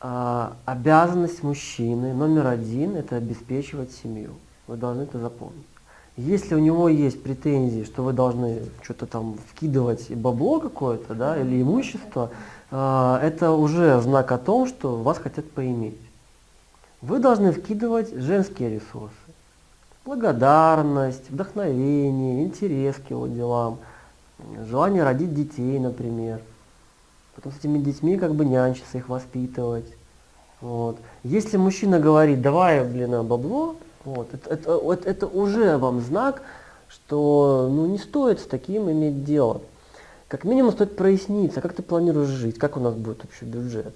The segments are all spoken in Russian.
а, обязанность мужчины номер один – это обеспечивать семью. Вы должны это запомнить. Если у него есть претензии, что вы должны что-то там вкидывать бабло какое-то, да, или имущество, а, это уже знак о том, что вас хотят поиметь. Вы должны вкидывать женские ресурсы. Благодарность, вдохновение, интерес к его делам, желание родить детей, например. Потом с этими детьми как бы нянчиться, их воспитывать. Вот. Если мужчина говорит, давай, блин, бабло, вот, это, это, это, уже вам знак, что ну, не стоит с таким иметь дело. Как минимум стоит проясниться, как ты планируешь жить, как у нас будет общий бюджет.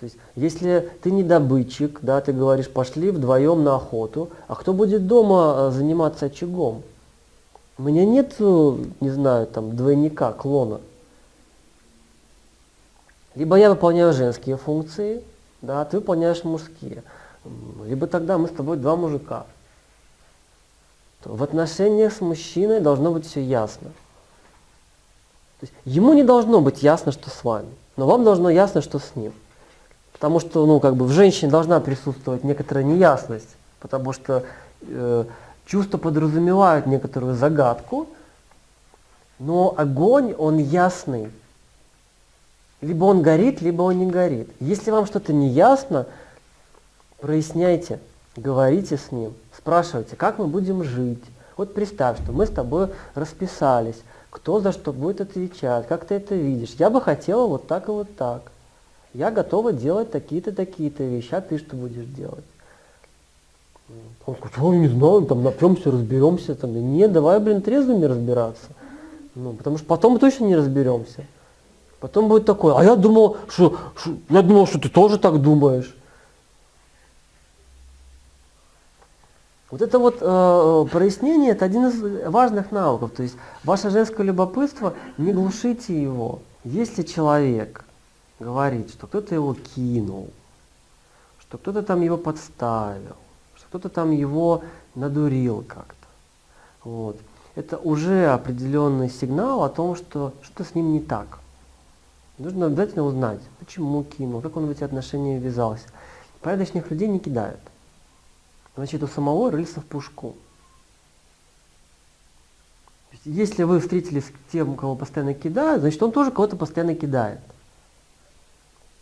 То есть, если ты не добытчик, да, ты говоришь, пошли вдвоем на охоту, а кто будет дома э, заниматься очагом? У меня нет, не знаю, там, двойника, клона. Либо я выполняю женские функции, да, ты выполняешь мужские. Либо тогда мы с тобой два мужика. В отношениях с мужчиной должно быть все ясно. То есть ему не должно быть ясно, что с вами, но вам должно ясно, что с ним. Потому что ну, как бы в женщине должна присутствовать некоторая неясность, потому что э, чувства подразумевают некоторую загадку, но огонь, он ясный. Либо он горит, либо он не горит. Если вам что-то не ясно, проясняйте, говорите с ним, спрашивайте, как мы будем жить. Вот представь, что мы с тобой расписались, кто за что будет отвечать, как ты это видишь. Я бы хотела вот так и вот так я готова делать такие-то, такие-то вещи, а ты что будешь делать? Он говорит, ой, не знаю, там напьемся, разберемся. Там, нет, давай, блин, трезвыми разбираться. Ну, потому что потом мы точно не разберемся. Потом будет такое, а я думал, что, что я думал, что ты тоже так думаешь. Вот это вот э, прояснение, это один из важных навыков. То есть ваше женское любопытство, не глушите его. Если человек говорит, что кто-то его кинул, что кто-то там его подставил, что кто-то там его надурил как-то. Вот. Это уже определенный сигнал о том, что что с ним не так. Нужно обязательно узнать, почему кинул, как он в эти отношения ввязался. Порядочных людей не кидают. Значит, у самого рыльца в пушку. Если вы встретились с тем, кого постоянно кидают, значит, он тоже кого-то постоянно кидает.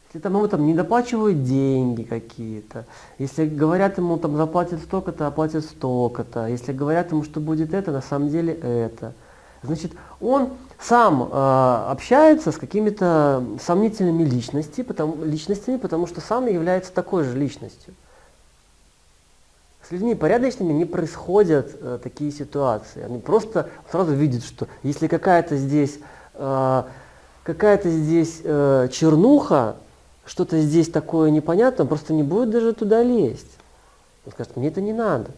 Если там ему там не доплачивают деньги какие-то, если говорят ему там заплатят столько-то, оплатят столько-то, если говорят ему, что будет это, на самом деле это. Значит, он сам э, общается с какими-то сомнительными личностями потому, личностями, потому что сам является такой же личностью. С людьми порядочными не происходят э, такие ситуации. Они просто сразу видят, что если какая-то здесь, э, какая-то здесь э, чернуха, что-то здесь такое непонятное, он просто не будет даже туда лезть. Он скажет, мне это не надо.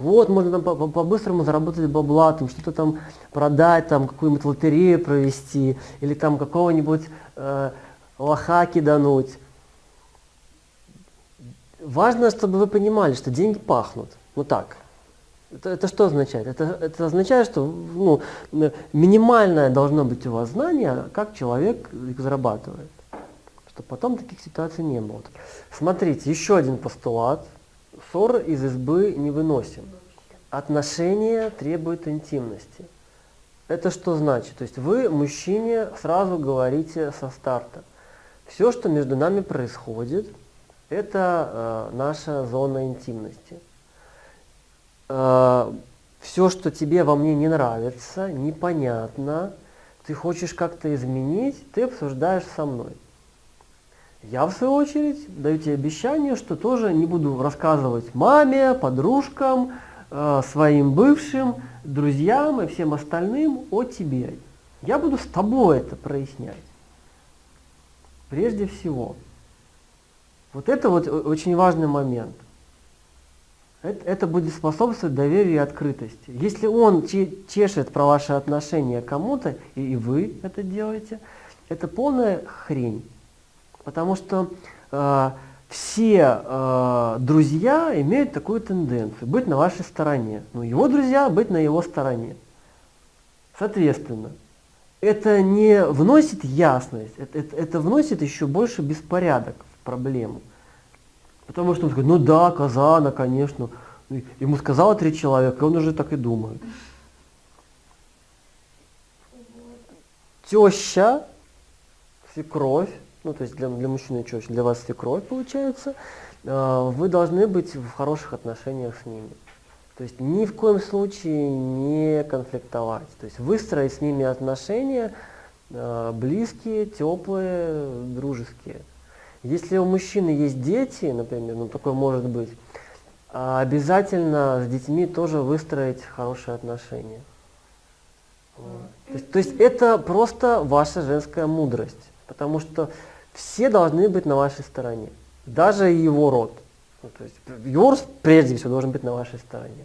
Вот, можно там по-быстрому заработать бабла, там что-то там продать, там какую-нибудь лотерею провести, или там какого-нибудь э, лоха кидануть. Важно, чтобы вы понимали, что деньги пахнут. Вот так. Это, это что означает? Это, это означает, что ну, минимальное должно быть у вас знание, как человек их зарабатывает чтобы потом таких ситуаций не было. Смотрите, еще один постулат. Ссор из избы не выносим. Отношения требуют интимности. Это что значит? То есть вы, мужчине, сразу говорите со старта. Все, что между нами происходит, это э, наша зона интимности. Э, все, что тебе во мне не нравится, непонятно, ты хочешь как-то изменить, ты обсуждаешь со мной. Я, в свою очередь, даю тебе обещание, что тоже не буду рассказывать маме, подружкам, э, своим бывшим, друзьям и всем остальным о тебе. Я буду с тобой это прояснять. Прежде всего. Вот это вот очень важный момент. Это, это будет способствовать доверию и открытости. Если он чешет про ваши отношения кому-то, и, и вы это делаете, это полная хрень. Потому что э, все э, друзья имеют такую тенденцию быть на вашей стороне. Ну, его друзья быть на его стороне. Соответственно, это не вносит ясность, это, это, это вносит еще больше беспорядок проблему. Потому что он говорит, ну да, коза, она, конечно. Ему сказала три человека, и он уже так и думает. Теща, свекровь, ну то есть для, для мужчины теща, для вас свекровь получается, э, вы должны быть в хороших отношениях с ними. То есть ни в коем случае не конфликтовать. То есть выстроить с ними отношения э, близкие, теплые, дружеские. Если у мужчины есть дети, например, ну такое может быть, а обязательно с детьми тоже выстроить хорошие отношения. Вот. То, есть, то есть это просто ваша женская мудрость, потому что все должны быть на вашей стороне, даже его род. Ну, то есть его род прежде всего должен быть на вашей стороне.